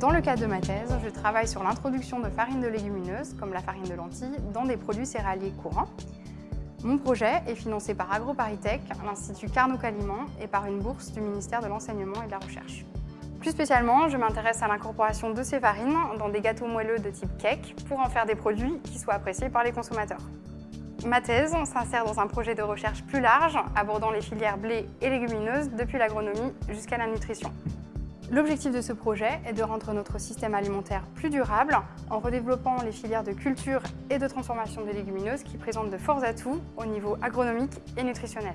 Dans le cadre de ma thèse, je travaille sur l'introduction de farines de légumineuses, comme la farine de lentilles, dans des produits céréaliers courants. Mon projet est financé par AgroParisTech, l'Institut Carnot Caliment et par une bourse du ministère de l'Enseignement et de la Recherche. Plus spécialement, je m'intéresse à l'incorporation de ces farines dans des gâteaux moelleux de type cake pour en faire des produits qui soient appréciés par les consommateurs. Ma thèse s'insère dans un projet de recherche plus large abordant les filières blé et légumineuses depuis l'agronomie jusqu'à la nutrition. L'objectif de ce projet est de rendre notre système alimentaire plus durable en redéveloppant les filières de culture et de transformation des légumineuses qui présentent de forts atouts au niveau agronomique et nutritionnel.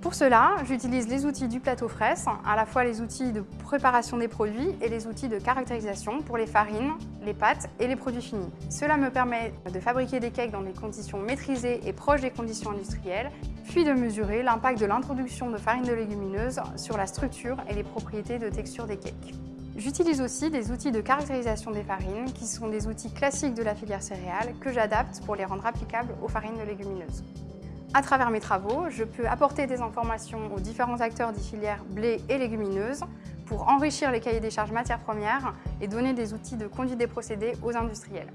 Pour cela, j'utilise les outils du plateau fraise, à la fois les outils de préparation des produits et les outils de caractérisation pour les farines, les pâtes et les produits finis. Cela me permet de fabriquer des cakes dans des conditions maîtrisées et proches des conditions industrielles, puis de mesurer l'impact de l'introduction de farines de légumineuses sur la structure et les propriétés de texture des cakes. J'utilise aussi des outils de caractérisation des farines, qui sont des outils classiques de la filière céréale, que j'adapte pour les rendre applicables aux farines de légumineuses. À travers mes travaux, je peux apporter des informations aux différents acteurs des filières blé et légumineuses pour enrichir les cahiers des charges matières premières et donner des outils de conduite des procédés aux industriels.